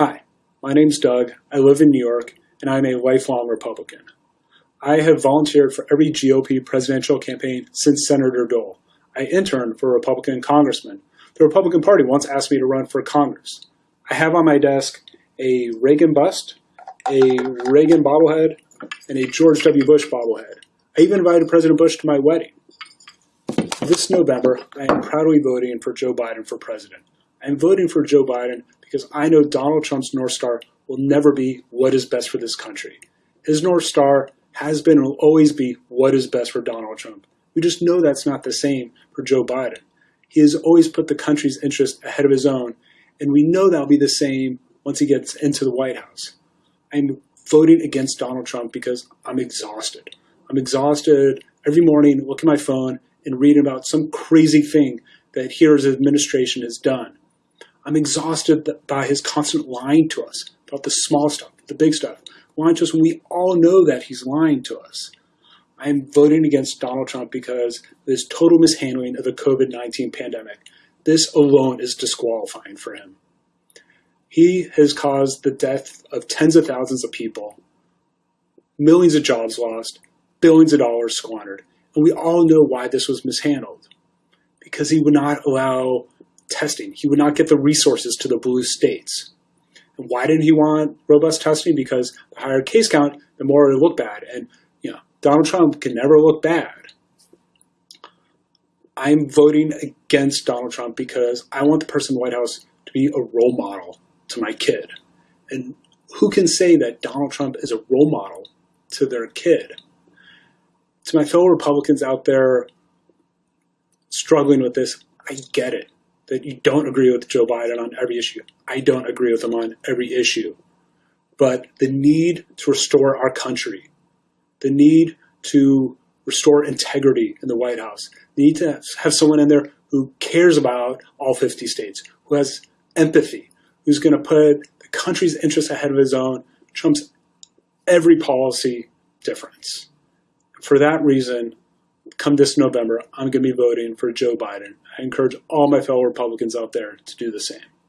Hi, my name's Doug. I live in New York, and I'm a lifelong Republican. I have volunteered for every GOP presidential campaign since Senator Dole. I interned for a Republican congressman. The Republican Party once asked me to run for Congress. I have on my desk a Reagan bust, a Reagan bobblehead, and a George W. Bush bobblehead. I even invited President Bush to my wedding. This November, I am proudly voting for Joe Biden for president. I am voting for Joe Biden because I know Donald Trump's North Star will never be what is best for this country. His North Star has been and will always be what is best for Donald Trump. We just know that's not the same for Joe Biden. He has always put the country's interest ahead of his own, and we know that'll be the same once he gets into the White House. I'm voting against Donald Trump because I'm exhausted. I'm exhausted every morning looking at my phone and reading about some crazy thing that his administration has done. I'm exhausted by his constant lying to us about the small stuff, the big stuff, lying to us when we all know that he's lying to us. I'm voting against Donald Trump because of his total mishandling of the COVID 19 pandemic. This alone is disqualifying for him. He has caused the death of tens of thousands of people, millions of jobs lost, billions of dollars squandered. And we all know why this was mishandled. Because he would not allow testing. He would not get the resources to the blue states. And why didn't he want robust testing? Because the higher case count, the more it would look bad. And you know, Donald Trump can never look bad. I'm voting against Donald Trump because I want the person in the White House to be a role model to my kid. And who can say that Donald Trump is a role model to their kid? To my fellow Republicans out there struggling with this, I get it that you don't agree with Joe Biden on every issue. I don't agree with him on every issue. But the need to restore our country, the need to restore integrity in the White House, the need to have someone in there who cares about all 50 states, who has empathy, who's going to put the country's interests ahead of his own, trumps every policy difference. For that reason, come this November, I'm going to be voting for Joe Biden. I encourage all my fellow Republicans out there to do the same.